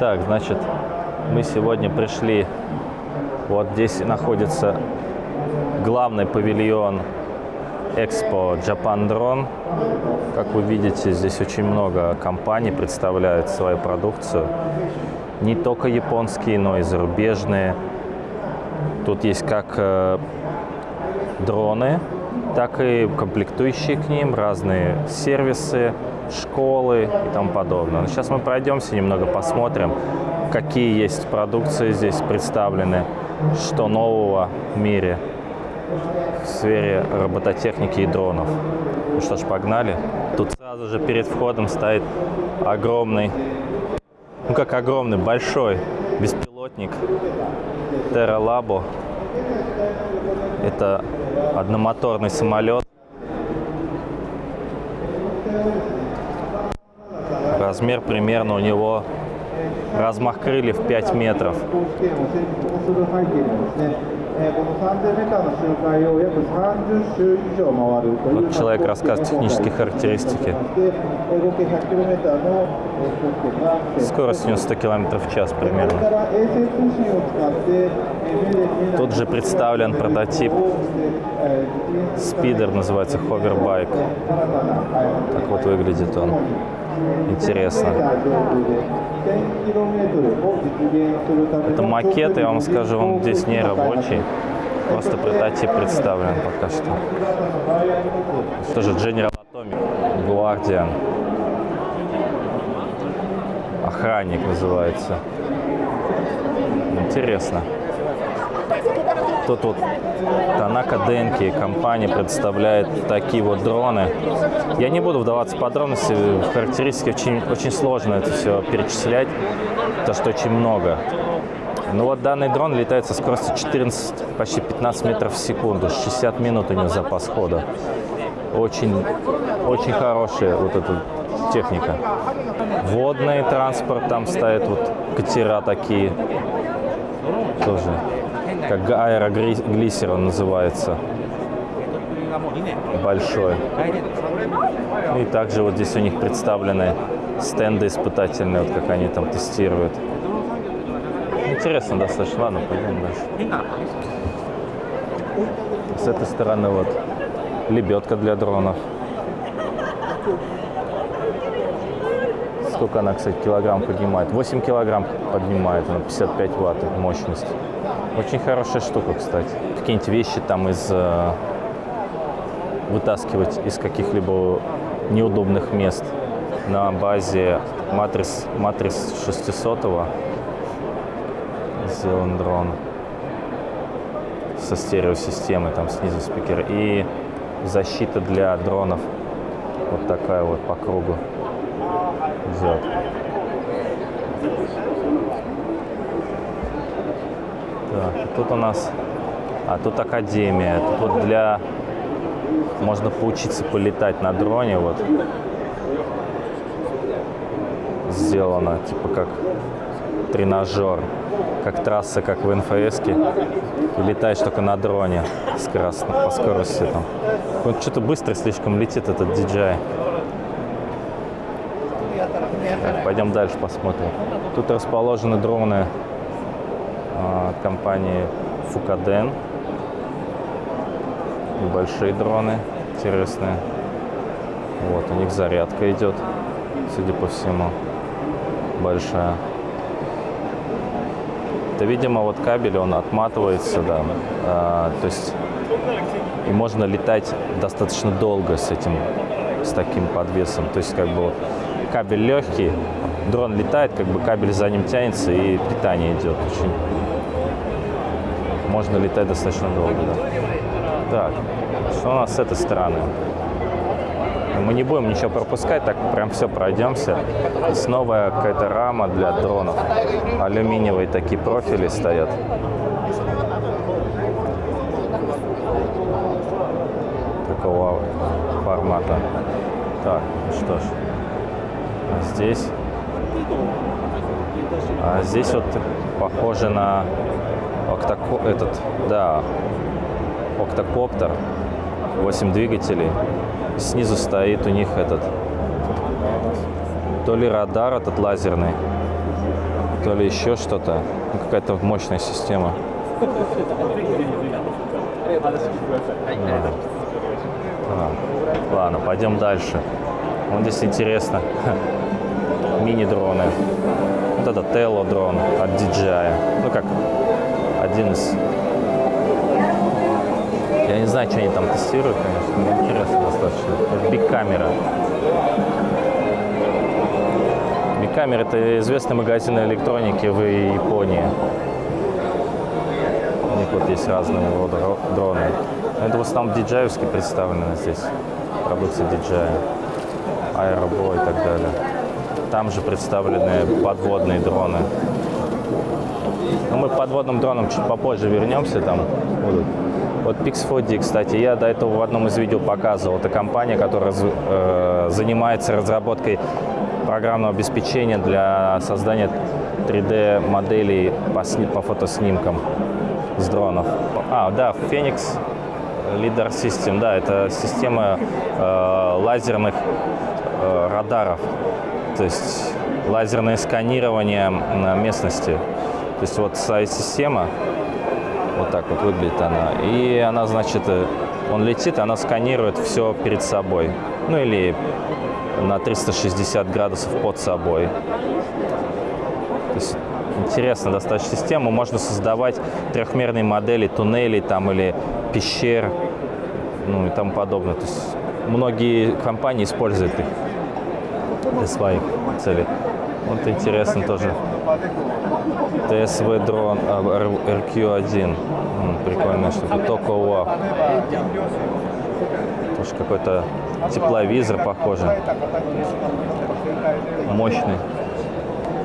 Так, значит, мы сегодня пришли, вот здесь находится главный павильон Экспо Japan Drone. Как вы видите, здесь очень много компаний представляют свою продукцию. Не только японские, но и зарубежные. Тут есть как э, дроны, так и комплектующие к ним, разные сервисы, школы и тому подобное. Но сейчас мы пройдемся немного, посмотрим, какие есть продукции здесь представлены, что нового в мире в сфере робототехники и дронов. Ну что ж, погнали. Тут сразу же перед входом стоит огромный, ну как огромный, большой беспилотник Terra Labo. Это одномоторный самолет. Размер примерно у него размах крыльев 5 метров. Вот человек рассказывает технические характеристики. Скорость у него 100 км в час примерно. Тут же представлен прототип спидер, называется ховербайк. Так вот выглядит он интересно. Это макет, я вам скажу, он здесь не рабочий. Просто прототип представлен пока что. Что же General Atomic Guardian. Охранник называется. Интересно. Тут вот Танака Денки, компания представляет такие вот дроны. Я не буду вдаваться в подробности, в характеристики очень, очень сложно это все перечислять, потому что очень много. Ну вот данный дрон летает со скоростью 14, почти 15 метров в секунду, 60 минут у него запас хода. Очень, очень хорошая вот эта техника. Водный транспорт, там стоят вот катера такие, тоже, как аэроглиссер он называется, большой. И также вот здесь у них представлены стенды испытательные, вот как они там тестируют. Интересно достаточно. Ладно, пойдем дальше. С этой стороны вот лебедка для дронов. Сколько она, кстати, килограмм поднимает? 8 килограмм поднимает, она 55 ватт мощность. Очень хорошая штука, кстати. Какие-нибудь вещи там из... э, вытаскивать из каких-либо неудобных мест на базе матрис, матрис 600 сделан дрон со стереосистемой, там снизу спикер. И защита для дронов вот такая вот по кругу идет. Так, тут у нас, а тут академия, тут вот для, можно поучиться полетать на дроне, вот сделано, типа как тренажер, как трасса, как в НФС. Летаешь только на дроне скоростно, по скорости там. Он что-то быстро слишком летит, этот DJI. Так, пойдем дальше посмотрим. Тут расположены дроны от компании Фукаден. Небольшие дроны, интересные. Вот, у них зарядка идет, судя по всему, большая. Это, видимо, вот кабель, он отматывается, да. А, то есть и можно летать достаточно долго с этим, с таким подвесом. То есть как бы кабель легкий, дрон летает, как бы кабель за ним тянется и питание идет. Очень можно летать достаточно долго, да. Так, что у нас с этой стороны? Мы не будем ничего пропускать, так прям все пройдемся. Здесь новая какая-то рама для дронов. Алюминиевые такие профили стоят. Такого формата. Так, ну что ж. А здесь... А здесь вот похоже на октоко... этот, да, октокоптер. 8 двигателей. Снизу стоит у них этот, то ли радар этот лазерный, то ли еще что-то. Ну, какая-то мощная система. Так, ладно, пойдем дальше. Вот здесь интересно. Мини-дроны. Вот это Тело дрон от DJI. Ну как, один из... Я не знаю, что они там тестируют, конечно, но интересно достаточно. Bic Camera. Bic Camera это известный магазин электроники в Японии. У них вот есть разные рода дроны. Это в основном диджаевские представлены здесь. Продукция DJI, Aerobo и так далее. Там же представлены подводные дроны. Но мы к подводным дронам чуть попозже вернемся, там будут. Вот Pix4D, кстати, я до этого в одном из видео показывал. Это компания, которая э, занимается разработкой программного обеспечения для создания 3D-моделей по, по фотоснимкам с дронов. А, да, Phoenix Leader System, да, это система э, лазерных э, радаров то есть лазерное сканирование местности. То есть вот своя система, вот так вот выглядит она. И она, значит, э, он летит, она сканирует все перед собой. Ну или на 360 градусов под собой. То есть интересная достаточно система. Можно создавать трехмерные модели туннелей там или пещер, ну и тому подобное. То есть многие компании используют их для своих целей. Вот интересно тоже. ТСВ дрон RQ1. Прикольная штука. Токо УАФ. Тоже какой-то тепловизор похоже. Мощный.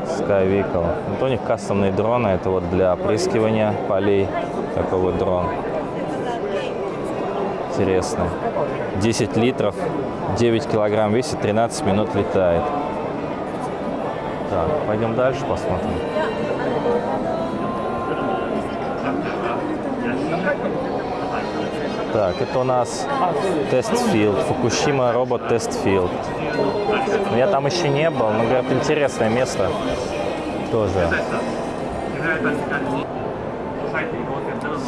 Sky. Вот у них кастомные дроны. Это вот для опрыскивания полей. Такой вот дрон. Интересный. 10 литров, 9 килограмм весит, 13 минут летает. Так, пойдем дальше посмотрим. Так, это у нас test field, Fukushima Robot Test Field. Я там еще не был, но, говорят, интересное место тоже.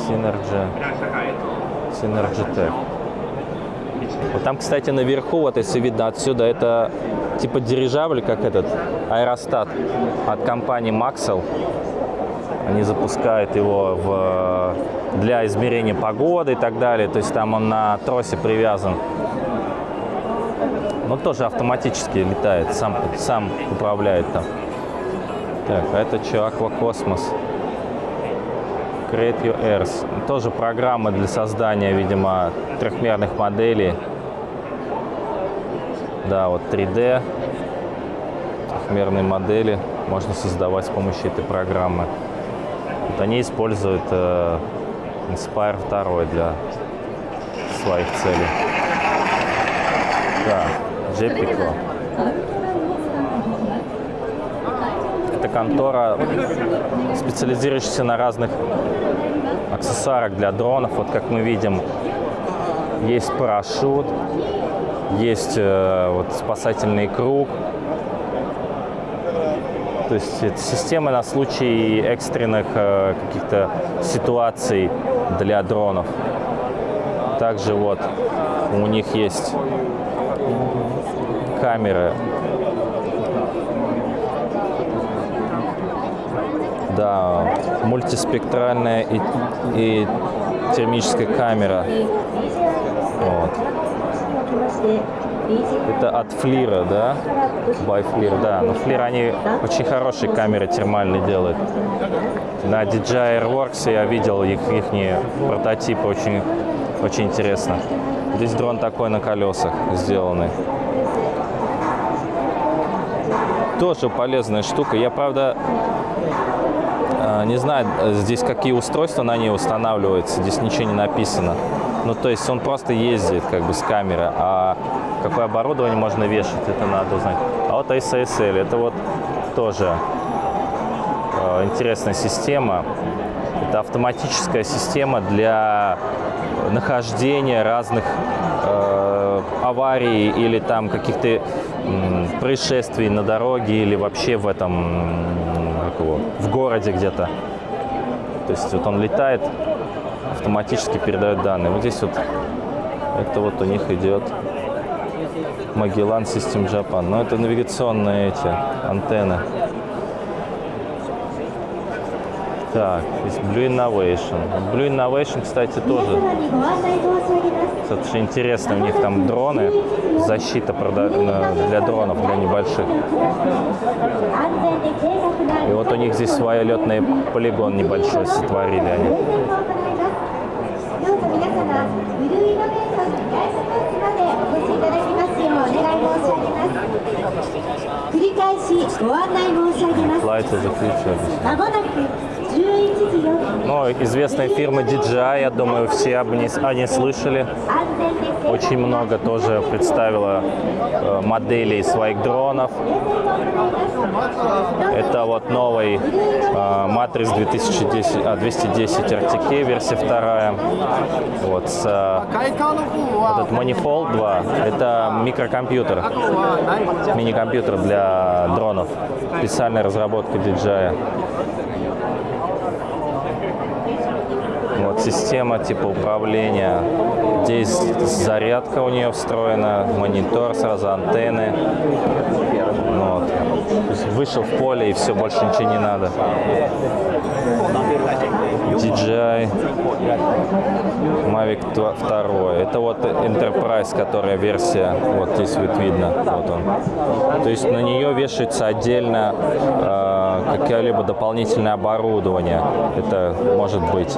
Synergy, Synergy Tech. Вот там, кстати, наверху, вот если видно отсюда, это типа дирижабль, как этот аэростат от компании Maxell. Они запускают его в, для измерения погоды и так далее. То есть там он на тросе привязан. Но тоже автоматически летает, сам, сам управляет там. Так, а это что, Аквакосмос? Create Your Earth. Тоже программа для создания, видимо, трехмерных моделей. Да, вот 3D, трехмерные модели можно создавать с помощью этой программы. Вот они используют э, Inspire 2 для своих целей. Да, JPEG. Это контора, специализирующаяся на разных аксессуарах для дронов. Вот как мы видим, есть парашют, есть э, вот спасательный круг. То есть это система на случай экстренных э, каких-то ситуаций для дронов. Также вот у них есть камеры. Да, мультиспектральная и, и термическая камера. Вот. Это от Флира, да? By Flir, да. Но Флир, они очень хорошие камеры термальные делают. На DJI Airworks я видел их, их прототипы, очень, очень интересно. Здесь дрон такой на колесах сделанный. Тоже полезная штука. Я, правда, э, не знаю, здесь какие устройства на ней устанавливаются. Здесь ничего не написано. Ну, то есть он просто ездит как бы с камеры, а какое оборудование можно вешать, это надо узнать. А вот SSL, это вот тоже э, интересная система. Это автоматическая система для нахождения разных э, аварий или там каких-то происшествий на дороге или вообще в этом его, в городе где-то. То есть вот он летает, автоматически передают данные. Вот здесь вот, это вот у них идет Magellan System Japan. Но это навигационные эти антенны. Так, есть Blue Innovation. Blue Innovation, кстати, тоже достаточно интересно. У них там дроны, защита для дронов, для небольших. И вот у них здесь свой летный полигон небольшой сотворили они. 繰り返しご案内申し上げます。まもなく11時より ну, известная фирма DJI, я думаю, все об ней, о слышали. Очень много тоже представила э, моделей своих дронов. Это вот новый э, Matrix 2010, 210 RTK, версия вторая. Вот, с, э, вот этот Manifold 2, это микрокомпьютер, мини-компьютер для дронов, специальная разработка DJI. Система типа управления. Здесь зарядка у нее встроена, монитор, сразу антенны. Ну Вот. Вышел в поле и все, больше ничего не надо. DJI Mavic 2. Это вот Enterprise, которая версия. Вот здесь вот видно. Вот он. То есть на нее вешается отдельно э, какое-либо дополнительное оборудование. Это может быть,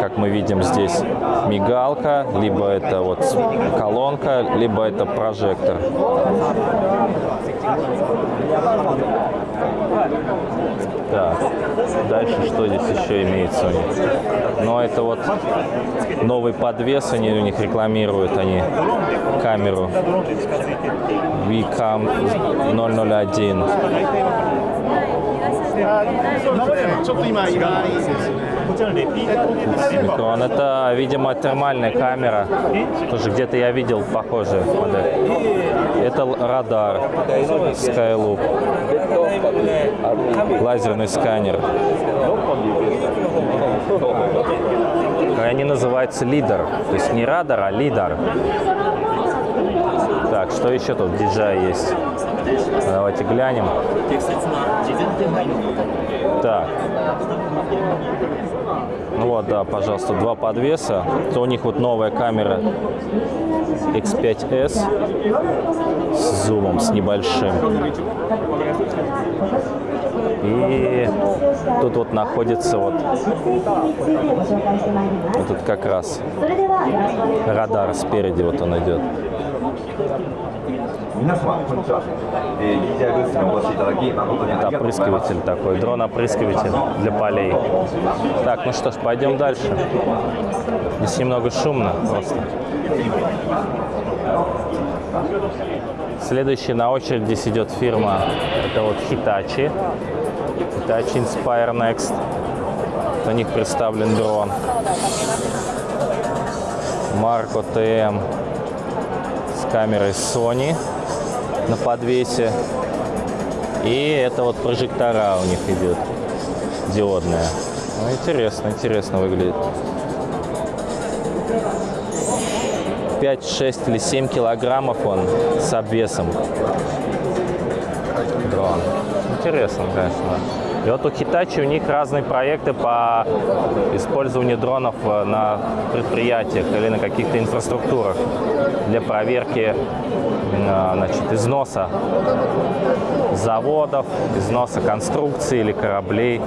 как мы видим здесь, мигалка, либо это вот колонка, либо это прожектор. Так, Дальше что здесь еще имеется у них? Но это вот новый подвес, они у них рекламируют, они камеру VCAM 001. Микрон. Это, видимо, термальная камера. Тоже где-то я видел похожие модели. Л- радар Skyloop. Лазерный сканер. И Они называются лидер. То есть не радар, а лидар. Так, что еще тут DJI есть? Давайте глянем. Так. Ну вот, да, пожалуйста, два подвеса. То у них вот новая камера X5S с зумом, с небольшим. И тут вот находится вот этот как раз радар спереди вот он идет. Это опрыскиватель такой, дрон-опрыскиватель для полей. Так, ну что ж, пойдем дальше. Здесь немного шумно просто. Следующая на очереди здесь идет фирма, это вот Hitachi. Hitachi Inspire Next. На них представлен дрон. Marco TM с камерой Sony на подвесе. И это вот прожектора у них идет, диодная. Ну, интересно, интересно выглядит. 5, 6 или 7 килограммов он с обвесом. Дрон. Интересно, конечно. И вот у Hitachi у них разные проекты по использованию дронов э, на предприятиях или на каких-то инфраструктурах для проверки э, значит, износа заводов, износа конструкций или кораблей,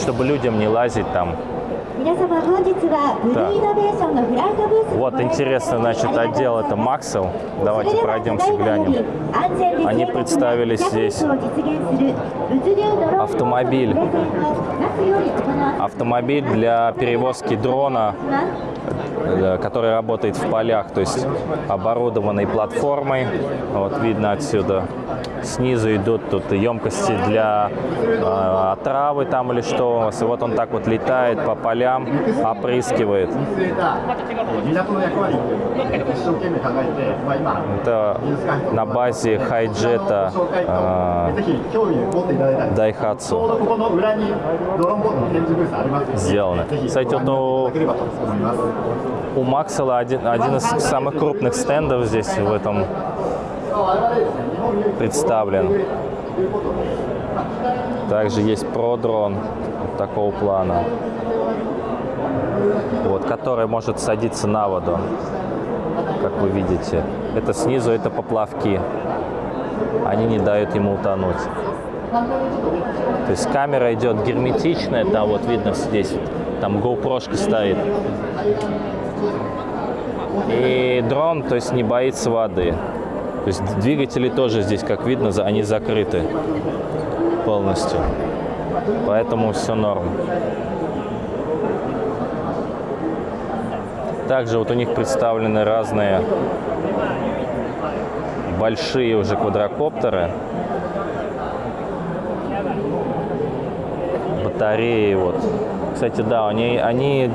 чтобы людям не лазить там. Так. Вот интересно, значит, отдел это Максел. Давайте пройдемся, глянем. Они представили здесь автомобиль. Автомобиль для перевозки дрона, э, который работает в полях, то есть оборудованной платформой. Вот видно отсюда снизу идут тут емкости для э, отравы там или что у вас. И вот он так вот летает по полям, опрыскивает. Это на базе хайджета а, э, Дайхатсу сделано. Кстати, вот у, у Максела один, один из самых крупных стендов здесь в этом представлен. Также есть продрон такого плана, вот, который может садиться на воду, как вы видите. Это снизу, это поплавки. Они не дают ему утонуть. То есть камера идет герметичная, там вот видно здесь, там GoPro стоит. И дрон, то есть не боится воды. То есть двигатели тоже здесь, как видно, они закрыты полностью. Поэтому все норм. Также вот у них представлены разные большие уже квадрокоптеры. Батареи вот. Кстати, да, они, они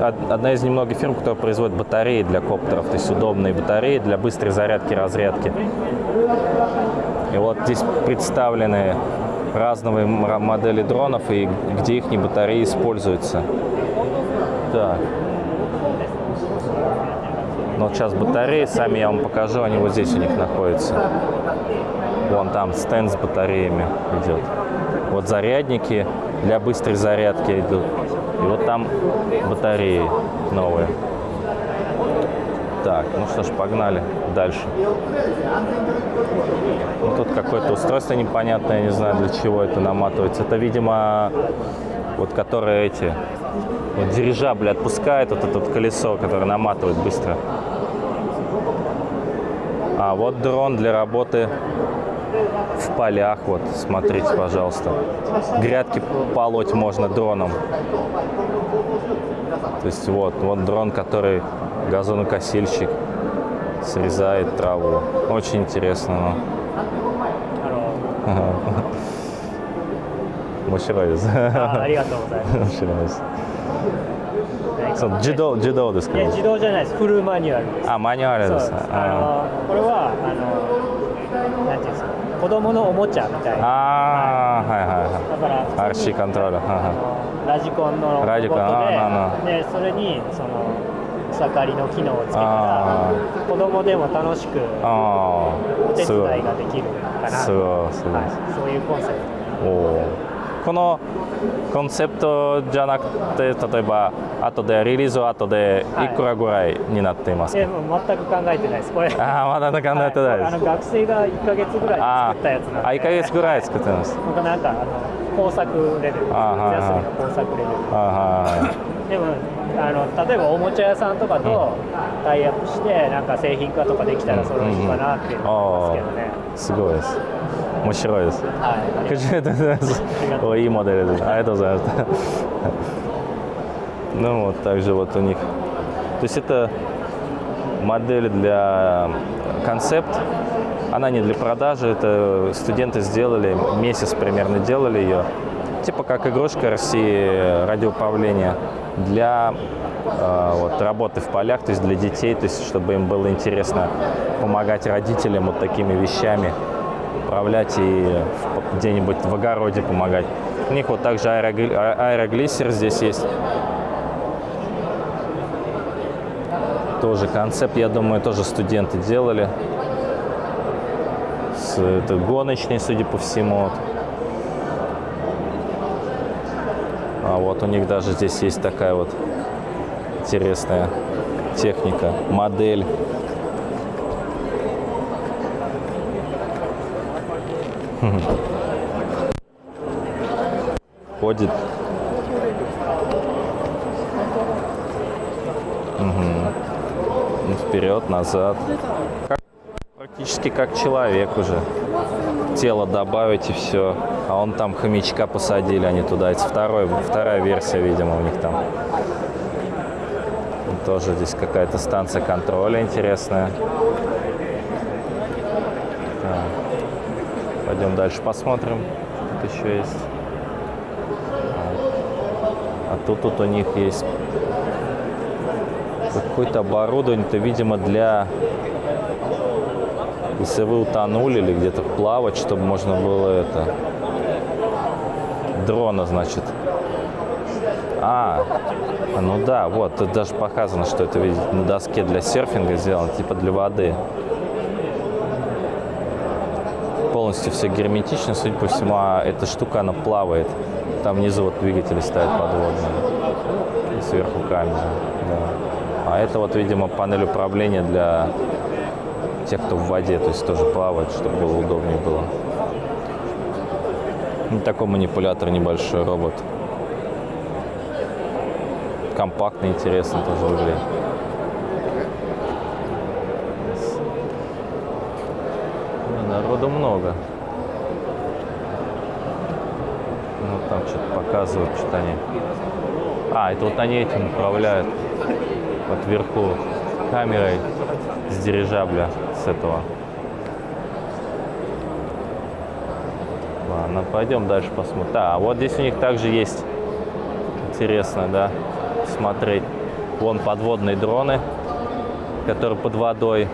од- одна из немногих фирм, которая производит батареи для коптеров, то есть удобные батареи для быстрой зарядки, разрядки. И вот здесь представлены разные модели дронов и где их батареи используются. Так. Но вот сейчас батареи, сами я вам покажу, они вот здесь у них находятся. Вон там стенд с батареями идет. Вот зарядники для быстрой зарядки идут. И вот там батареи новые. Так, ну что ж, погнали дальше. Ну, тут какое-то устройство непонятное, я не знаю, для чего это наматывается. Это, видимо, вот которые эти, вот дирижабли отпускает, вот это вот колесо, которое наматывает быстро. А вот дрон для работы в полях, вот, смотрите, пожалуйста. Грядки полоть можно дроном. То есть вот, вот дрон, который газонокосильщик срезает траву. Очень интересно. ну. あの Ага. 面白いです。あありがとうございます。面白いです。そう自動自動ですかいや自動じゃないです。フルマニュアルです。あマニュアルですそうです。あのこれはあの 子供のおもちゃみたいな。ああーはいはいはい。だから RC コントローラー。はラジコンのロボラジコンあットで、でそれにその草刈りの機能をつけたあら子供でも楽しくお手伝いができるかな。すごいすごい。はい、そういうコンセプト。おーこのコンセプトじゃなくて例えば後でリリース後でいくらぐらいになっていますか、えもう全く考えてないです。これ。ああまだ考えてないです、はいあの学生が1ヶ月ぐらいあ作ったやつなんで。あ1ヶ月ぐらい作ってますなんかなんかあの工作レベル、夏休みの工作レベル。あはでもあの例えばおもちゃ屋さんとかとタイアップしてなんか製品化とかできたらそれいいかなって思いますけどね。いすごいです面白いですはい。ありがとうございますがとうおいいモデルですありがとうございます ну вот также вот у них то есть это модель для концепт она не для продажи это студенты сделали месяц примерно делали ее типа как игрушка России радиоуправления для э, вот, работы в полях, то есть для детей, то есть чтобы им было интересно помогать родителям вот такими вещами, управлять и где-нибудь в огороде помогать. У них вот также аэрогли- а- аэроглиссер здесь есть. Тоже концепт, я думаю, тоже студенты делали. Это гоночный, судя по всему. вот. А вот у них даже здесь есть такая вот интересная техника, модель. Ходит. Ну, Вперед, назад. Как- практически как человек уже. Тело добавить и все. А он там хомячка посадили, они туда. Это второй, вторая версия, видимо, у них там. Тоже здесь какая-то станция контроля интересная. Пойдем дальше посмотрим. Тут еще есть. А тут, тут у них есть какое-то оборудование, это, видимо, для... Если вы утонули или где-то плавать, чтобы можно было это... Дрона, значит. А, ну да, вот, тут даже показано, что это, видите, на доске для серфинга сделано, типа для воды. Полностью все герметично, судя по всему, а эта штука, она плавает. Там внизу вот двигатели стоят подводные. И сверху камера, да. А это вот, видимо, панель управления для тех, кто в воде, то есть тоже плавает, чтобы было удобнее было. И такой манипулятор небольшой робот. Компактный, интересно тоже выглядит. Народу много. Ну, там что-то показывают, что они... А, это вот они этим управляют. Вот вверху камерой с дирижабля, с этого. Ладно, пойдем дальше посмотрим. Да, вот здесь у них также есть интересно, да, смотреть. Вон подводные дроны, которые под водой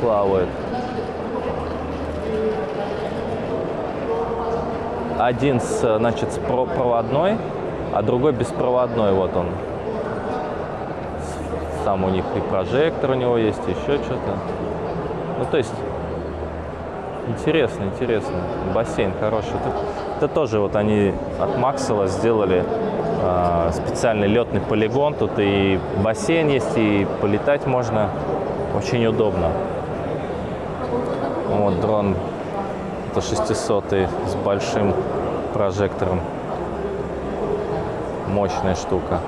плавают. Один, с, значит, с проводной, а другой беспроводной. Вот он. Сам у них и прожектор у него есть, еще что-то. Ну, то есть, интересно, интересно. Бассейн хороший. Это, это тоже вот они от Максела сделали э, специальный летный полигон. Тут и бассейн есть, и полетать можно. Очень удобно. Вот дрон, это 600 с большим прожектором. Мощная штука.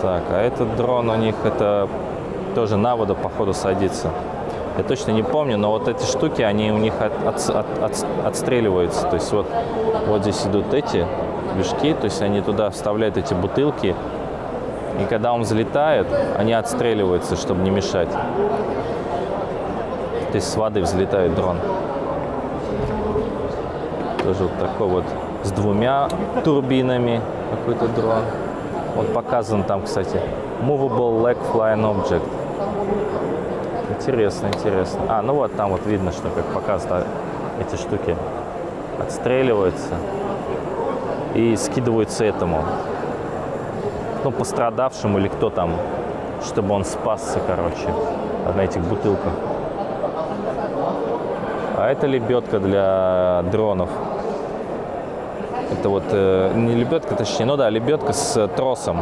Так, а этот дрон у них это тоже на воду, походу, садится. Я точно не помню, но вот эти штуки, они у них от, от, от, от, отстреливаются. То есть вот, вот здесь идут эти движки, то есть они туда вставляют эти бутылки, и когда он взлетает, они отстреливаются, чтобы не мешать. То есть с воды взлетает дрон. Тоже вот такой вот с двумя турбинами какой-то дрон. Вот показан там, кстати, Movable Leg Flying Object. Интересно, интересно. А, ну вот там вот видно, что как показано, эти штуки отстреливаются и скидываются этому ну, пострадавшему или кто там, чтобы он спасся, короче, на этих бутылках. А это лебедка для дронов. Это вот э, не лебедка, точнее, ну да, лебедка с тросом,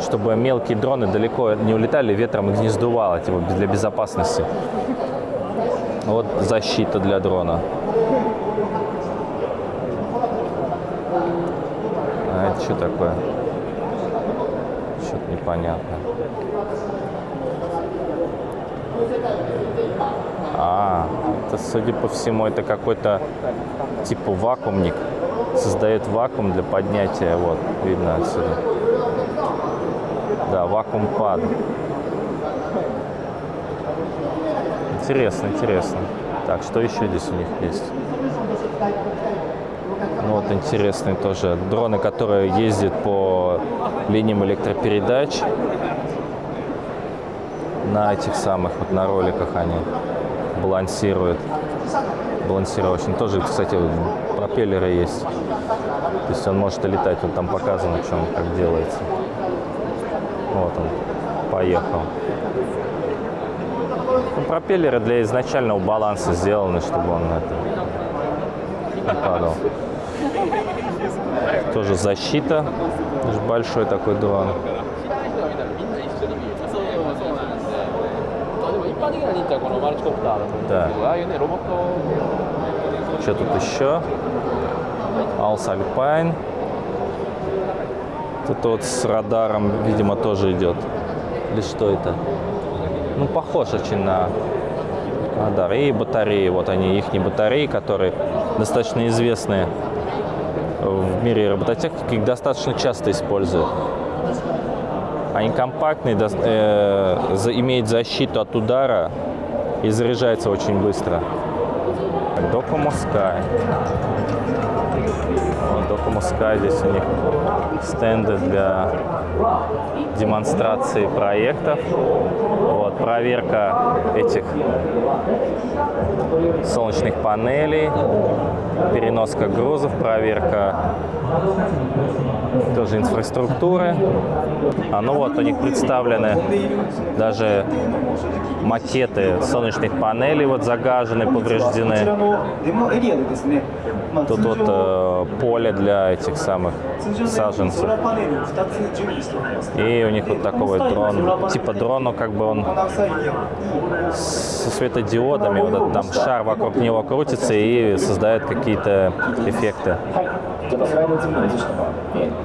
чтобы мелкие дроны далеко не улетали, ветром их не сдувало, типа для безопасности. Вот защита для дрона. А это что такое? Что-то непонятно. А, это, судя по всему, это какой-то типа вакуумник. Создает вакуум для поднятия. Вот, видно отсюда. Да, вакуум пад. Интересно, интересно. Так, что еще здесь у них есть? Ну, вот интересные тоже дроны, которые ездят по линиям электропередач. На этих самых, вот на роликах они балансируют. Балансировочный. Тоже, кстати, пропеллеры есть. То есть он может летать. Вот там показано, он как делается. Вот он, поехал. Ну, пропеллеры для изначального баланса сделаны, чтобы он это не падал. Тоже защита. Большой такой дрон. Да. Что тут еще? Алс Альпайн. Тут вот с радаром, видимо, тоже идет. Или что это? Ну, похож очень на радар. И батареи. Вот они, их батареи, которые достаточно известные в мире робототехники, их достаточно часто используют. Они компактные, дос- э, за- имеют защиту от удара и заряжается очень быстро. Docomo Sky. Вот Sky, здесь у них стенды для демонстрации проектов. Вот, проверка этих солнечных панелей, переноска грузов, проверка тоже инфраструктуры. А ну вот у них представлены даже макеты солнечных панелей вот загажены, повреждены. Тут вот э, э, поле для этих самых саженцев. И у них вот такой вот дрон. Типа дрону как бы он со светодиодами, вот этот там шар вокруг него крутится и создает какие-то эффекты.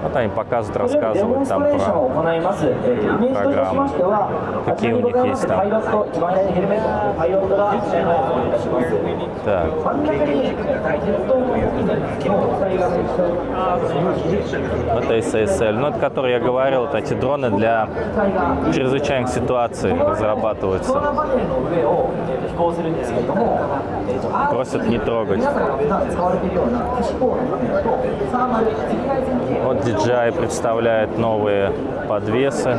Вот они показывают, рассказывают там про программу, какие у них есть там. Так. Это SSL, ну, это который я говорил, вот эти дроны для чрезвычайных ситуаций разрабатываются. Просят не трогать. Вот DJI представляет новые подвесы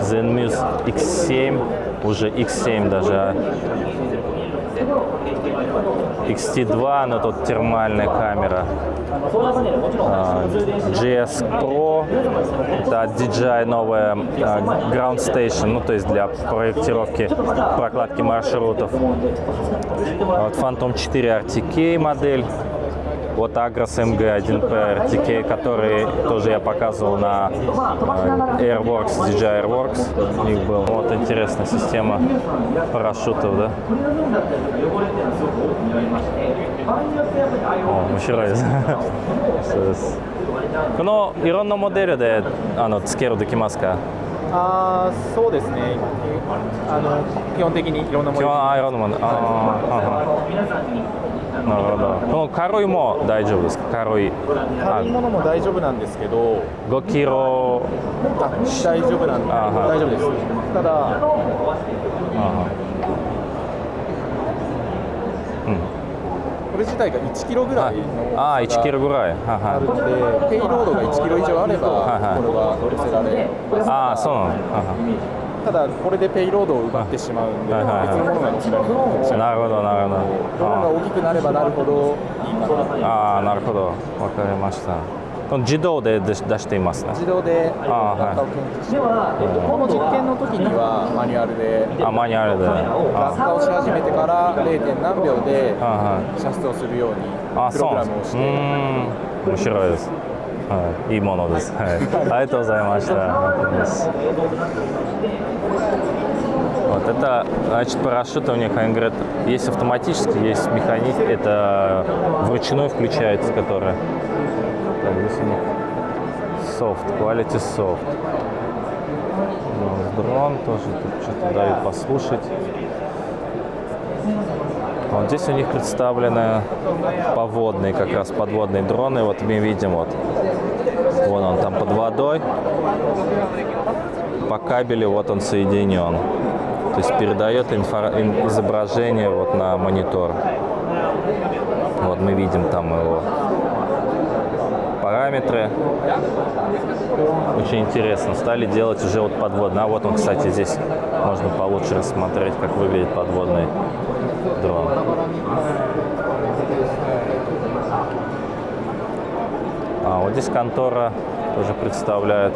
Zenmuse X7, уже X7 даже, а XT2, но тут термальная камера. А, GS Pro, это DJI новая а, Ground Station, ну то есть для проектировки прокладки маршрутов. А вот Phantom 4 RTK модель от Agros MG1PR TK, который тоже я показывал на Airworks, DJI Airworks. У них был. Вот интересная система парашютов, да? О, мужчина. このいろんなモデルであのつけるできますかあそうですねあの基本的にいろんなもの基本あいろんなものあ、はい、あなるほど。この軽いも大丈夫ですか？軽い。あ軽いものも大丈夫なんですけど5キロ。あ大丈夫なんであはい大丈夫ですただあーうん。これ自体が1キロぐらいのああー、1キロぐらい。ははあるのでペイロードが1キロ以上あればはいはいこれは乗せられるああ、そうなの。はただこれでペイロードを奪ってしまうんではいはいはい別のものが乗せられなるほど、なるほど。ドローンが大きくなればなるほどいいかなああ、なるほど。わかりました。この自動で出し出していますね。自動であーはい落下を検知してこの実験の時にはマニュアルであ、マニュアルで。落あ下をし始めてから 0. 何秒で。射出をするようにあ、プそうなんです。ログラムをして面白いです。はい、いいものです。はい、ありがとうございました。Вот, это, значит, парашютование конгрет. Есть автоматически, есть механизм. Это вручную включается, которая. Так, здесь у них софт, quality софт. Ну, дрон тоже тут что-то дают послушать. Вот здесь у них представлены поводные, как раз подводные дроны. Вот мы видим, вот, вон он там под водой. По кабелю вот он соединен. То есть передает инфо- ин- изображение вот на монитор. Вот мы видим там его параметры. Очень интересно. Стали делать уже вот подводные. А вот он, кстати, здесь можно получше рассмотреть, как выглядит подводный дрон. А вот здесь контора тоже представляет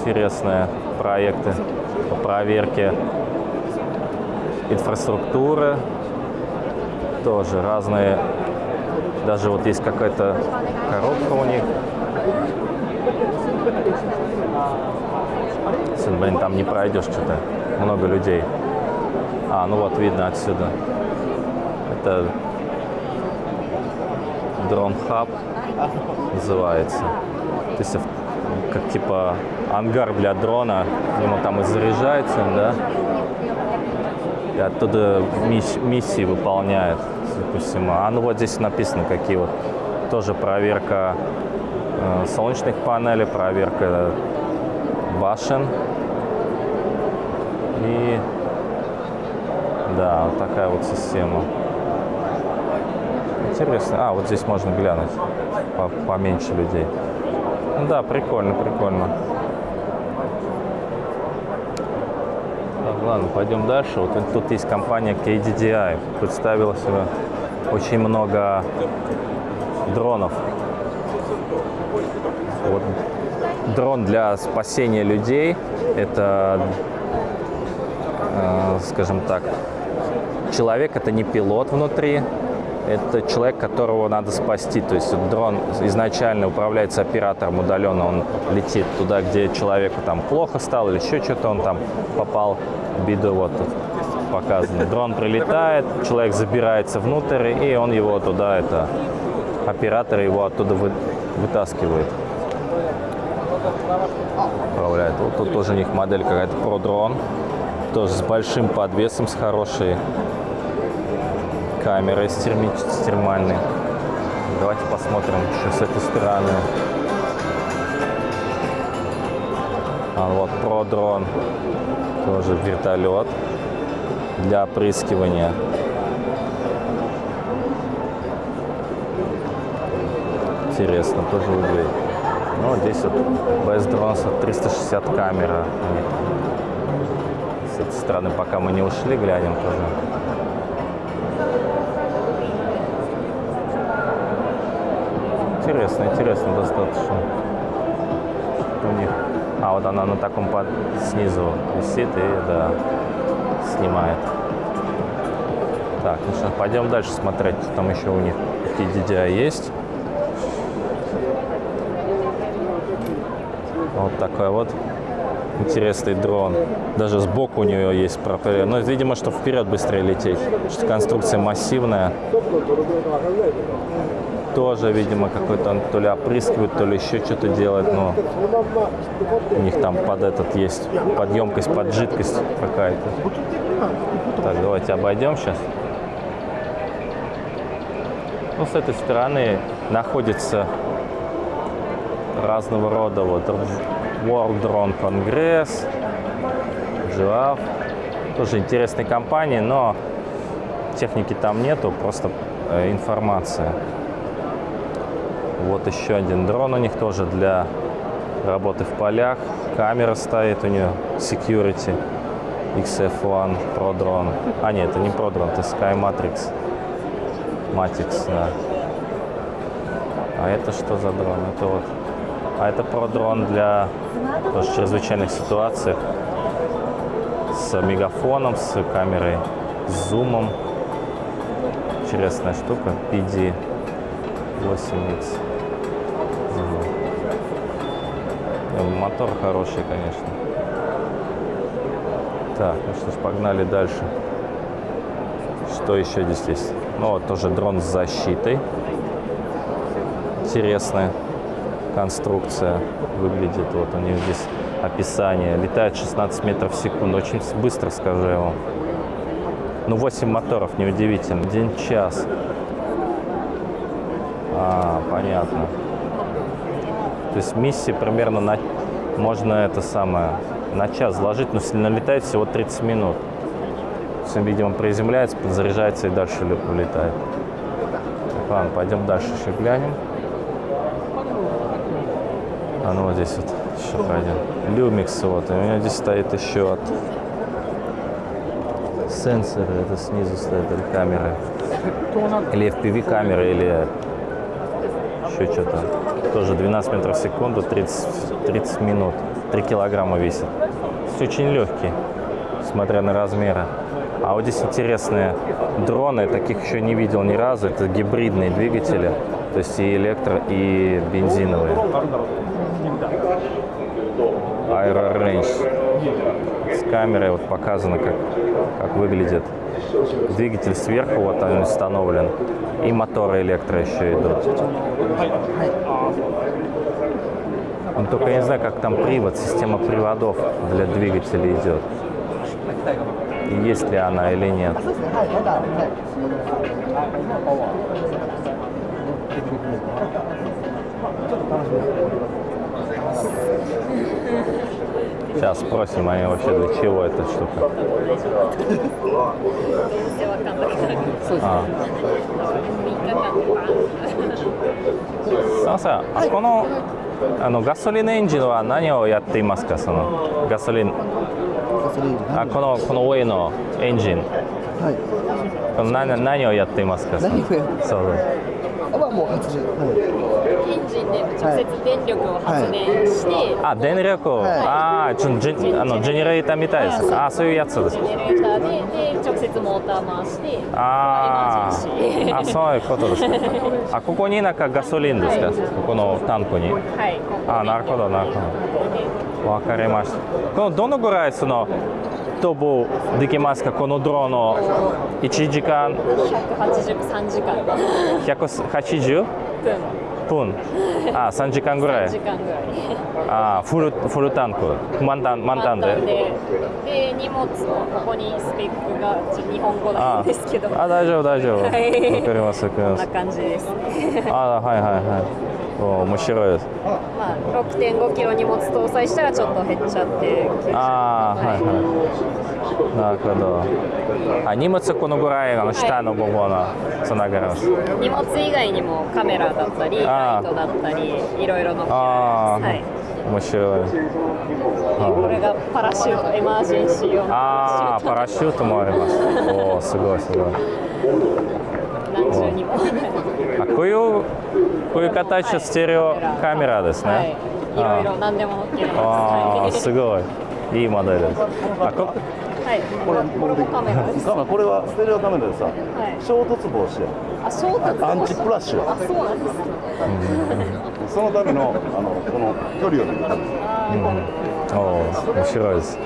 интересные проекты по проверке инфраструктуры. Тоже разные. Даже вот есть какая-то коробка у них. Сын, блин, там не пройдешь что-то. Много людей. А, ну вот видно отсюда. Это дрон хаб называется. То есть как типа ангар для дрона, ему там и заряжается, он, да, и оттуда мисс- миссии выполняет, всему. А ну вот здесь написано, какие вот тоже проверка э, солнечных панелей, проверка башен. И да, вот такая вот система. Интересно. А, вот здесь можно глянуть. По поменьше людей. Да, прикольно, прикольно. Так, ладно, пойдем дальше. Вот тут есть компания KDDI. Представила себе очень много дронов. Вот дрон для спасения людей. Это, э, скажем так, человек это не пилот внутри, это человек, которого надо спасти. То есть дрон изначально управляется оператором удаленно, он летит туда, где человеку там плохо стало или еще что-то, он там попал в беду, вот тут показано. Дрон прилетает, человек забирается внутрь, и он его туда, это оператор его оттуда вы, вытаскивает. Управляет. Вот тут тоже у них модель какая-то про дрон. Тоже с большим подвесом, с хорошей камерой с термальной. Давайте посмотрим еще с этой стороны. А вот про дрон. Тоже вертолет для опрыскивания. Интересно, тоже выглядит. Ну, здесь вот без дронса 360 камера. С этой стороны, пока мы не ушли, глянем тоже. Интересно, интересно достаточно. У них. А вот она на таком под... снизу висит и да, снимает. Так, ну что, пойдем дальше смотреть. Там еще у них какие DDI есть. Вот такой вот интересный дрон. Даже сбоку у нее есть пропеллер. Но, видимо, что вперед быстрее лететь. Что конструкция массивная. Тоже, видимо, какой-то то ли опрыскивает, то ли еще что-то делает. Но у них там под этот есть подъемкость, под жидкость какая-то. Так, давайте обойдем сейчас. Ну, с этой стороны находится разного рода вот World Drone Congress, GIAF. Тоже интересные компании, но техники там нету, просто э, информация. Вот еще один дрон у них тоже для работы в полях. Камера стоит у нее, security. XF1 Pro Drone. А нет, это не Pro Drone, это Sky Matrix. Matix, да. А это что за дрон? Это вот а это продрон для тоже чрезвычайных ситуаций с мегафоном, с камерой, с зумом. Интересная штука. PD 8X. Мотор хороший, конечно. Так, ну что ж, погнали дальше. Что еще здесь есть? Ну, вот тоже дрон с защитой. Интересная конструкция выглядит. Вот у них здесь описание. Летает 16 метров в секунду. Очень быстро, скажу я вам. Ну, 8 моторов, неудивительно. День-час. А, понятно. То есть миссии примерно на... можно это самое на час сложить, но налетает всего 30 минут. Он, видимо, приземляется, подзаряжается и дальше улетает. Ладно, пойдем дальше еще глянем. А ну вот здесь вот еще пойдем. Люмикс вот. И у меня здесь стоит еще от сенсоры. Это снизу стоит или камеры. Или FPV камеры, или еще что-то. Тоже 12 метров в секунду, 30, 30 минут. 3 килограмма весит. Все очень легкий, смотря на размеры. А вот здесь интересные дроны, таких еще не видел ни разу. Это гибридные двигатели, то есть и электро, и бензиновые. Aero Range. С камерой вот показано, как, как выглядит. Двигатель сверху, вот он установлен. И моторы электро еще идут. Ну, только я не знаю, как там привод, система приводов для двигателя идет. Есть ли она или нет. Сейчас спросим, они вообще для чего эта штука. 全然わかんなくなるあ3日間とかすいません、あこのあのガソリンエンジンは何をやっていますか、そのガソリン。あこのこの上のエンジン。この何何をやっていますか。何をやってそう はもう発電、エンジンで直接電力を発電して、あ電力を、ああちょジェあのジェネレーターみたいです。あそういうやつですジ。ェネレーターでで直接モーター回してあああそういうことですか。あここになんかガソリンですか？ここのタンクに。はいあなるほどなるほど。わかりました。このどのぐらいその飛ぶできますか？このドローンの1時間。183時間。180分。分。あ3時間ぐら3時い間ぐらい。あフルフルタンク。満タン満タンで。で。で荷物をここにスペックが日本語なんですけど。あ大丈夫大丈夫。わかはいります。こんな感じです。あはいはいはい。お面白いです。まあ6.5キロ荷物搭載したらちょっと減っちゃってああはいはい。なるほど。あ荷物このぐらいあの下の部分のつながります。荷物以外にもカメラだったりライトだったりいろいろ載ってああ、はい。面白い。これがパラシュートエマージェンシー用のああパラシュートもあります。おおすごいすごい。何重にも。あこういうこういう形のステレオカメラですね、はい。いろいろ何でもあはあすごい。いいモデルです。あこはい。これこれもカメラです。これはステレオカメラでさ、はい。衝突防止や。あ衝突アンチプラッシュあそうなんです。ねそのためのあのこの距離を見るため。おお面白いです。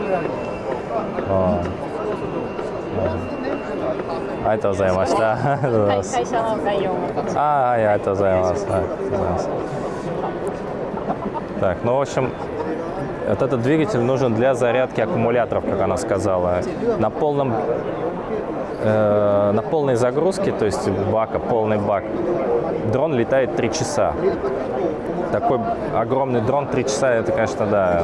ああありがとうございましたありがとうございますはい会社の概要もА, あはい、ありがとうございます。はい、ありがとうございます。Так, ну, в общем, вот этот двигатель нужен для зарядки аккумуляторов, как она сказала. На полном, э, на полной загрузке, то есть бака, полный бак, дрон летает 3 часа. Такой огромный дрон 3 часа, это, конечно, да,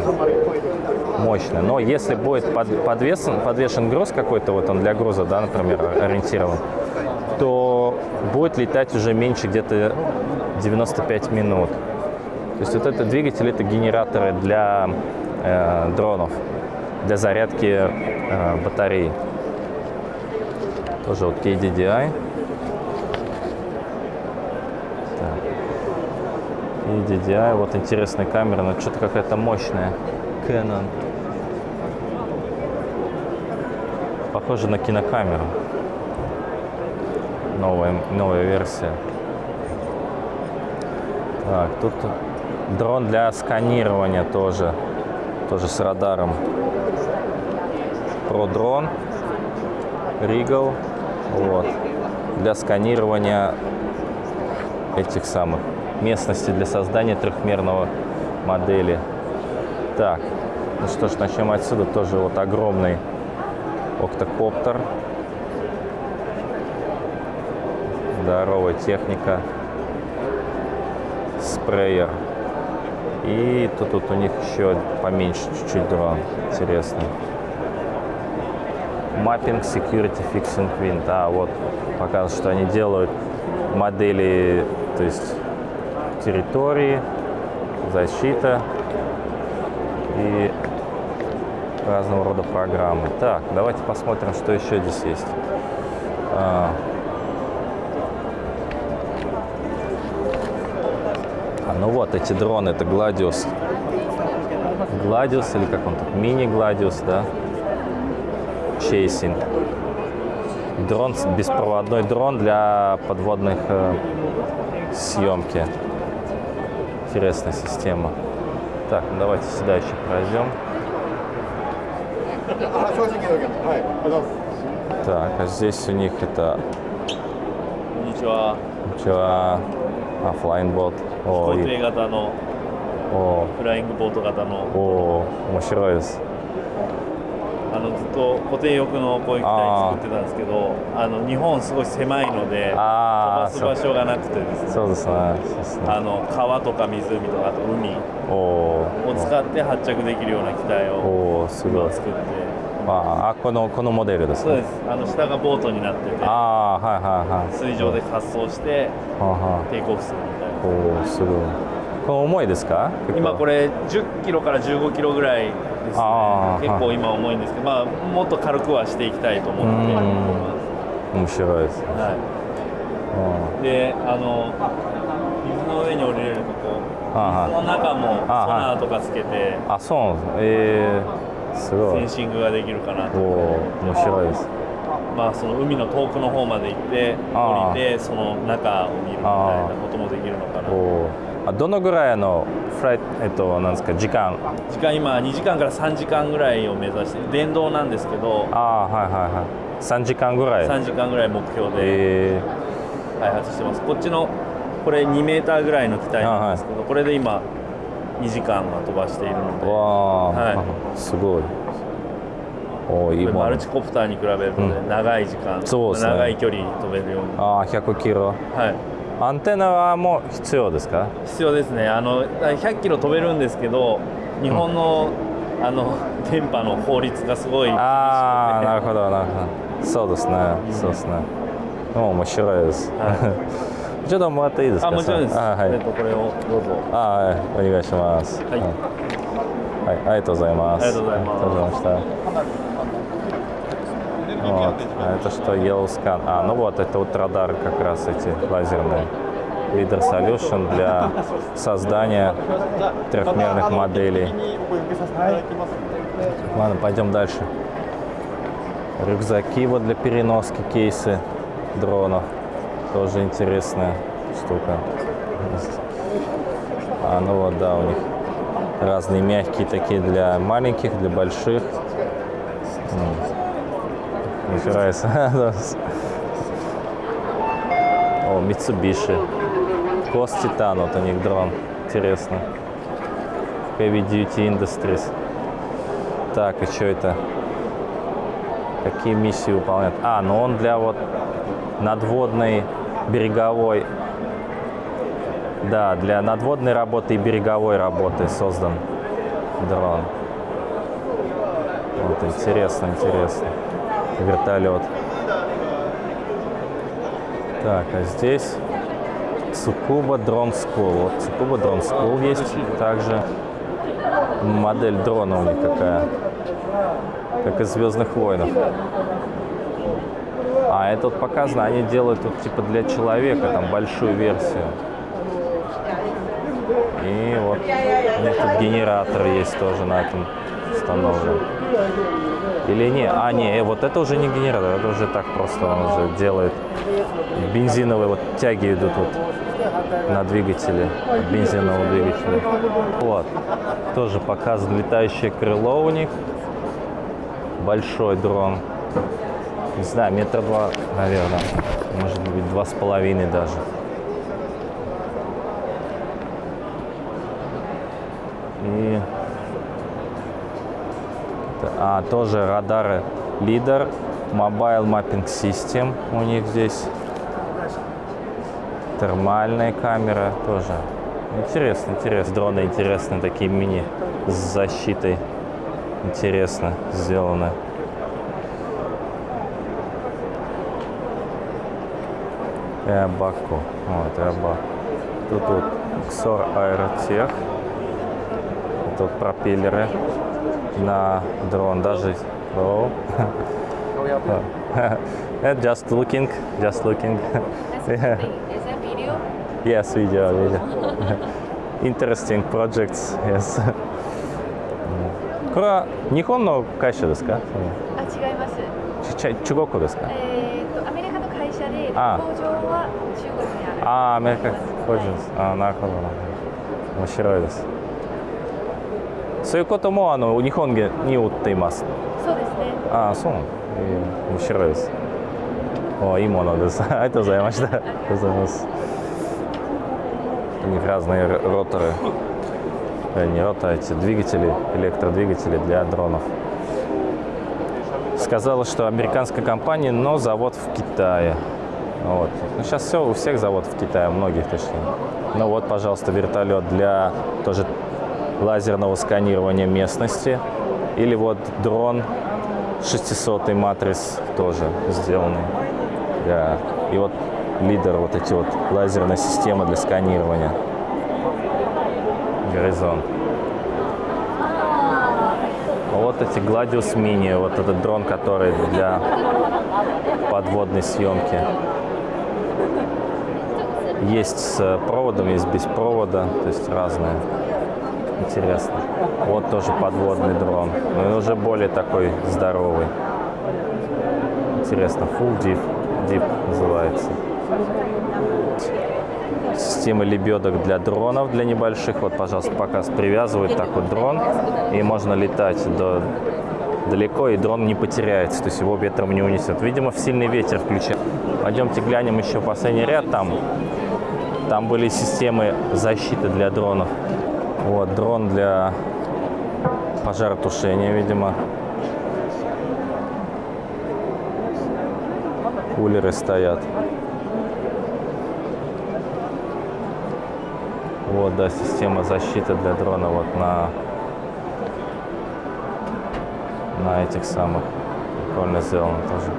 мощно. Но если будет под- подвешен, подвешен груз какой-то, вот он для груза, да, например, ориентирован, то будет летать уже меньше где-то 95 минут. То есть вот этот двигатель это генераторы для э, дронов, для зарядки э, батарей. Тоже вот KDDI. KDDI, вот интересная камера, но что-то какая-то мощная. Canon. Похоже на кинокамеру. Новая, новая версия. Так, тут дрон для сканирования тоже. Тоже с радаром. Про дрон. Regal. Вот. Для сканирования этих самых местностей для создания трехмерного модели. Так, ну что ж, начнем отсюда. Тоже вот огромный октокоптер. Здоровая техника. Спреер. И тут, тут у них еще поменьше чуть-чуть дрон. Интересный. Mapping Security Fixing Quint. А, вот показывает, что они делают модели, то есть территории, защита и разного рода программы. Так, давайте посмотрим, что еще здесь есть. А, а, ну вот эти дроны, это Gladius. Gladius или как он тут? Мини-Gladius, да? Chasing. Дрон, беспроводной дрон для подводных э, съемки. Интересная система. Так, ну давайте сюда еще пройдем. あ正直だけどはいありがとうございます Так, а здесь у них это... こんにちは。 Чего? А, флайнбот. О, 飛行い艇型のおフライングボート型のお面白いです。 あのずっと固定翼のこういう機体作ってたんですけどあの日本すごい狭いので飛ばす場所がなくてですね。そうですね。ね。あの川とか湖とかあと海を使って発着できるような機体をおすごい。作って。まあ、このこのモデルですね。そうです。あの下がボートになっててあ、はいはいはい、水上で滑走してテイクオフするみたいな。おすごい。これ重いですか？今これ10キロから15キロぐらいですね。結構今重いんですけど、まあ、もっと軽くはしていきたいと思って。面白いですね、はい、であの水の上に降りれるとこ水の中もソナーとかつけてあそうなんですえーすごい。センシングができるかなと。面白いです。まあその海の遠くの方まで行って降りてその中を見るみたいなこともできるのかなあどのぐらいのフライえっとなんですか時間？時間今2時間から3時間ぐらいを目指して電動なんですけど。あはいはいはい。3時間ぐらい？3時間ぐらい目標で。開発してます、こっちのこれ2メーターぐらいの機体なんですけど、これで今2時間は飛ばしているので。わはい、すごい。おいいマルチコプターに比べると、ねうん、長い時間ね、長い距離飛べるように。ああ100キロ。はいアンテナはもう必要ですか？必要ですねあの100キロ飛べるんですけど日本の、うん、あの電波の法律がすごいああなるほどなるほどそうですね、うん、そうですね面白いです、はい ちょっともらっていいですか？あ、もちろんです。あ、はい。えっと、これをどうぞ。あ、はい、お願いします。はい。はい。ありがとうございます。ありがとうございました。Вот. Это что, Yellowscan. А, ну вот, это вот радары как раз эти лазерные. Leader Solution для создания трехмерных моделей. Ладно, пойдем дальше. Рюкзаки вот для переноски кейсы дронов. Тоже интересная штука. А, ну вот, да, у них разные мягкие такие для маленьких, для больших. Нравится. О, Mitsubishi. Кос Титан, вот у них дрон. Интересно. Heavy Duty Industries. Так, и что это? Какие миссии выполняет? А, ну он для вот надводной береговой, да, для надводной работы и береговой работы создан дрон. Вот, интересно, интересно. Вертолет. Так, а здесь Цукуба Drone School. Вот Цукуба Drone School есть также. Модель дрона у них какая. Как из Звездных войнов. А это вот показано, они делают тут типа для человека, там большую версию. И вот у них тут генератор есть тоже на этом установлен. Или не? А, не, э, вот это уже не генератор, это уже так просто он уже делает. Бензиновые вот тяги идут вот на двигателе, бензинового двигателя. Вот, тоже показан летающее крыло у них. Большой дрон не знаю, метра два, наверное, может быть, два с половиной даже. И а, тоже радары лидер, Mobile Mapping System у них здесь. Термальная камера тоже. Интересно, интересно. Дроны интересные, такие мини с защитой. Интересно сделаны. Эбако. Вот, Эба. Тут вот Xor Aerotech. Тут пропеллеры на дрон даже. Oh. just looking, just looking. yeah. Is that video? Yes, video, video. Interesting projects, yes. これは日本の会社ですか？あ、違います。ち中国ですか？えー、とアメリカの会社で工場は中国にある。ああ、アメリカ工場です。あなるほどなるほど。面白いです。 そういうこともあの日本に売っています。そうですね。ああ、そうなんだ。えー、面白いです。おいいものです。ありがとうございました。ありがとうございます。У них разные роторы. Не роторы, эти двигатели, электродвигатели для дронов. сказала, что американская компания, но завод в Китае. Вот. Ну, сейчас все, у всех заводов в Китае, многих точнее. Ну вот, пожалуйста, вертолет для тоже лазерного сканирования местности. Или вот дрон 600 матриц тоже сделанный. Для... И вот лидер, вот эти вот лазерная система для сканирования. Горизонт. Вот эти Gladius Mini, вот этот дрон, который для подводной съемки. Есть с проводом, есть без провода, то есть разные. Интересно. Вот тоже подводный дрон, но уже более такой здоровый. Интересно, Full Deep, Deep называется. Система лебедок для дронов, для небольших. Вот, пожалуйста, показ привязывают так вот дрон, и можно летать до далеко, и дрон не потеряется, то есть его ветром не унесет. Видимо, в сильный ветер включает. Пойдемте глянем еще последний ряд. Там, там были системы защиты для дронов. Вот, дрон для пожаротушения, видимо. Кулеры стоят. Вот, да, система защиты для дрона вот на, на этих самых. Прикольно сделано тоже.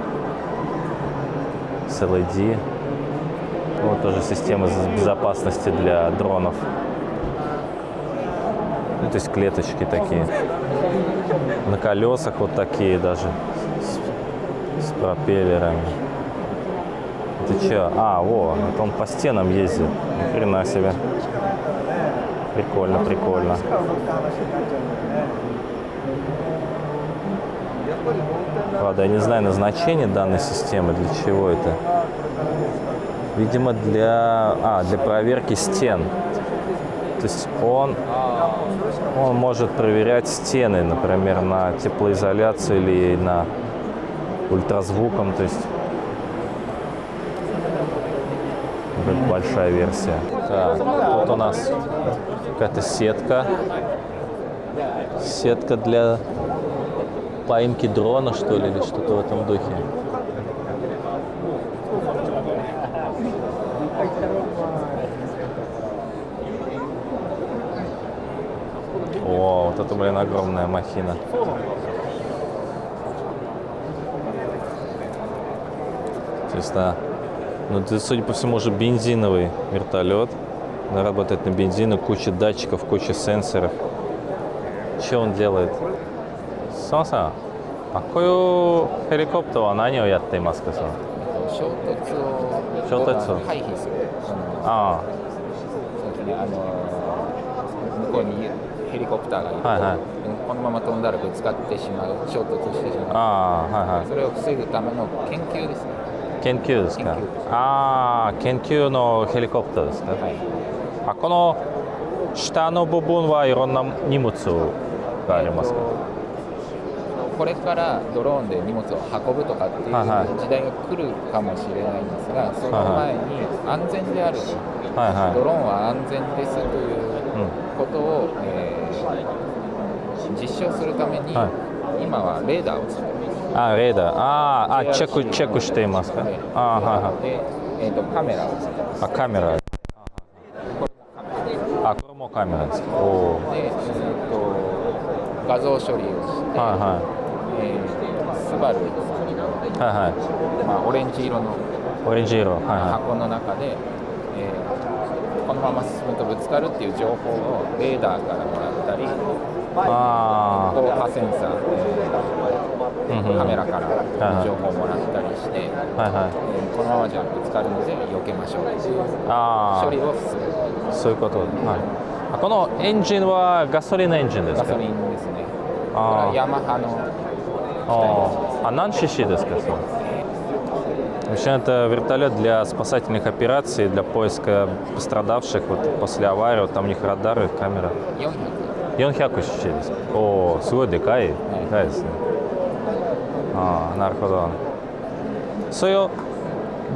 С LED. Вот тоже система безопасности для дронов. То есть клеточки такие. На колесах вот такие даже. С, с пропеллерами. Это что? А, во, это он по стенам ездит. Ни хрена себе. Прикольно, прикольно. Правда, я не знаю назначение данной системы, для чего это. Видимо, для, а, для проверки стен. То есть он, он может проверять стены, например, на теплоизоляцию или на ультразвуком. То есть это большая версия. Так, тут у нас какая-то сетка. Сетка для поимки дрона, что ли, или что-то в этом духе. О, это, блин, огромная махина. Чисто. Ну, это, судя по всему, уже бензиновый вертолет. Он работает на бензину, куча датчиков, куча сенсоров. Что он делает? Соса, какой хеликоптер она а не уят ты маска сон? Шотецу. Шотецу. А, コプターがいて、はいはい。このまま飛んだらぶつかってしまう、衝突してしまう。あーはいはい。それを防ぐための研究ですね。研究ですか？ああ研究のヘリコプターですか、あこの下の部分はいろんな荷物がありますか、これからドローンで荷物を運ぶとかっていうはいはい。時代が来るかもしれないんですが、その前に安全である、はいはい。ドローンは安全ですということを、えー実証するために、は今はレーダーを使っています。あレーダー。あーあチェックチェックしていますか？あーはいはい。で、えー、とカメラを使ってます。あカメラ。あこれもカメラですか？おおで、えー、と画像処理をして、はいはえースバルいはいはい。まあ、オレンジ色のオレンジ色。はいは箱の中で、えーまま進むとぶつかるっていう情報をレーダーからもらったりあー。高波センサー、えーカメラから情報をもらったりして、はいはい。えーこのままじゃぶつかるので避けましょう。っていうあー。処理をするそういうこと。はい。あこのエンジンはガソリンのエンジンですか？ガソリンですね。あヤマハの а 何 cc ですか? В общем, это вертолет для спасательных операций, для поиска пострадавших вот, после аварии. Вот там у них радары, камера. 400 400 cc ですかおお、すごいでかい。でかいですね。ああ、なるほど。そういう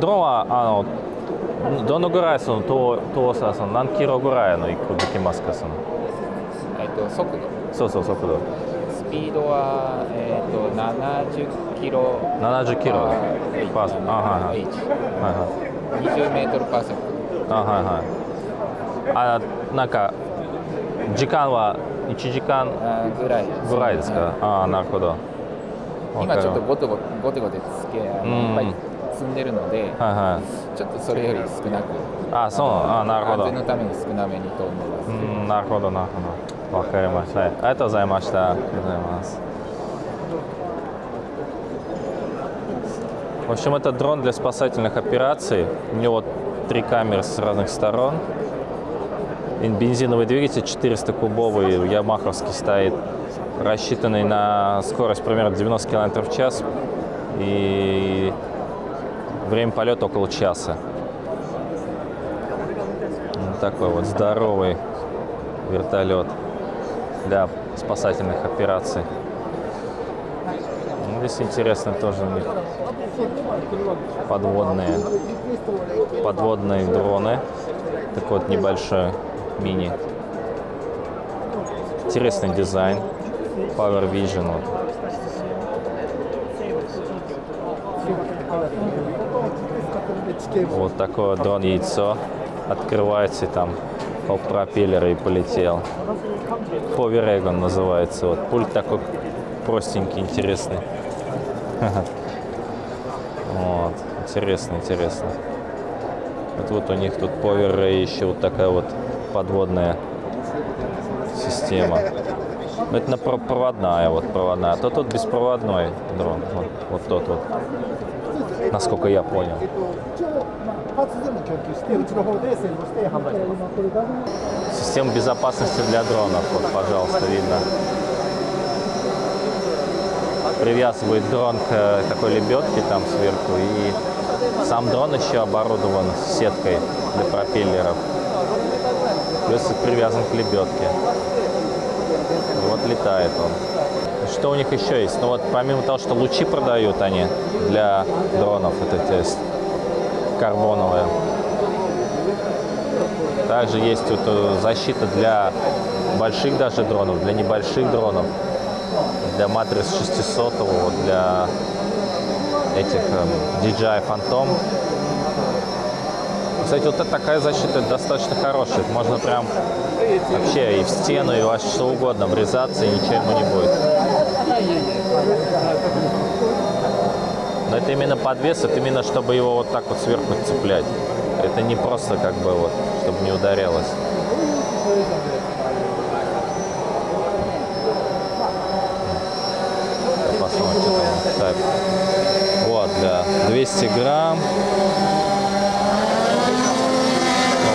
ドローンはあのどのぐらいその遠遠さその何キロぐらいの行くできますかそのえっと速度そうそう速度ス ピードは、えー、と70キロ。70キロ。パーセント。あはいはい。はい。はい20メートルパーセント。あはいはい。あなんか時間は1時間？ぐらい。ぐらいですか？ああなるほど。今ちょっとゴテゴテゴテゴテつけあのいっぱい積んでるので、はいはい、ちょっとそれより少なくあそうあなるほど安全のために少なめに飛んでますうんなるほどなるほどわかりましたありがとうございましたありがとうございます В общем, это дрон для спасательных операций. У него три камеры с разных сторон. И бензиновый двигатель 400-кубовый, ямаховский стоит, рассчитанный на скорость примерно 90 км в час. И время полета около часа. Вот такой вот здоровый вертолет для спасательных операций. Ну, здесь интересно тоже у них подводные, подводные дроны. Такой вот небольшой мини. Интересный дизайн. Power Vision. Вот. Вот такое дрон яйцо. Открывается и там по пропеллеру и полетел. Powerego называется. Вот пульт такой простенький, интересный. Вот, интересно, интересно. Вот, вот у них тут Power еще вот такая вот подводная система. Но это проводная, вот проводная. А то тут беспроводной дрон. Вот, вот тот вот. Насколько я понял. Система безопасности для дронов. Вот, пожалуйста, видно. Привязывает дрон к такой лебедке там сверху. И сам дрон еще оборудован сеткой для пропеллеров. Плюс привязан к лебедке. Вот летает он. Что у них еще есть? Ну вот помимо того, что лучи продают они для дронов, это есть карбоновые. Также есть вот защита для больших даже дронов, для небольших дронов, для матриц 600, вот для этих DJI Phantom. Кстати, вот такая защита достаточно хорошая. Можно прям вообще и в стену, и во что угодно врезаться, и ничего ему не будет. Но это именно подвес, это именно чтобы его вот так вот сверху цеплять. Это не просто как бы вот, чтобы не ударялось. Посмотрим, что там. Так. Вот, да, 200 грамм.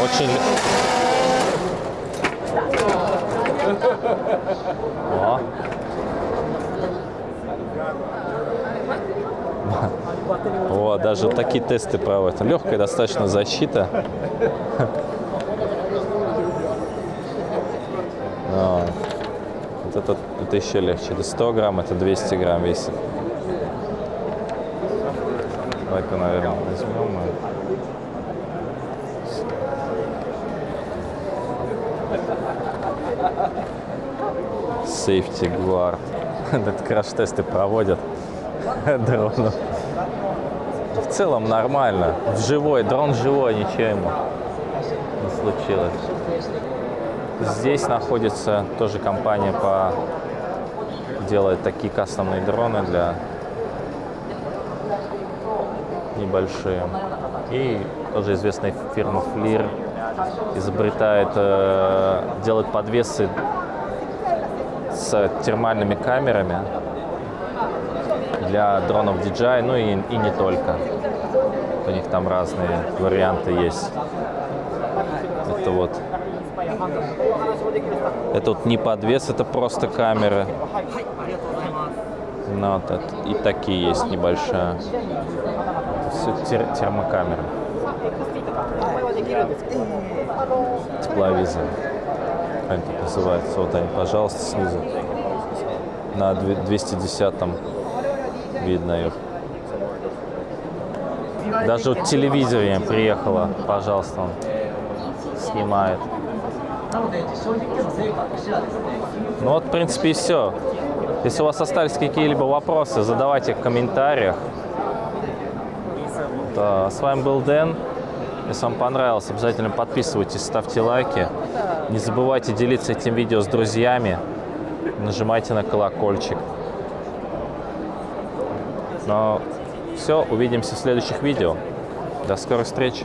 Очень... О. Вот, даже такие тесты проводят. Легкая достаточно защита. Вот. Это, это еще легче. Это 100 грамм, это 200 грамм весит. Давай-ка, наверное, возьмем. Safety Guard. Краш-тесты проводят дронов. В целом нормально. Живой, дрон живой, ничего ему не случилось. Здесь находится тоже компания по делает такие кастомные дроны для небольшие. И тоже известная фирма Флир изобретает, э, делает подвесы с термальными камерами для дронов DJI, ну и, и не только. У них там разные варианты есть. Это вот это вот не подвес, это просто камеры. Ну, вот это, и такие есть небольшая. Это все тер термокамеры. Тепловизор. Как они тут называются? Вот они, пожалуйста, снизу. На 210 там видно их. Даже вот телевизоре приехала, пожалуйста, он снимает. Ну вот, в принципе, и все. Если у вас остались какие-либо вопросы, задавайте в комментариях. Да, с вами был Дэн. Если вам понравилось, обязательно подписывайтесь, ставьте лайки. Не забывайте делиться этим видео с друзьями. Нажимайте на колокольчик. Но все, увидимся в следующих видео. До скорых встреч!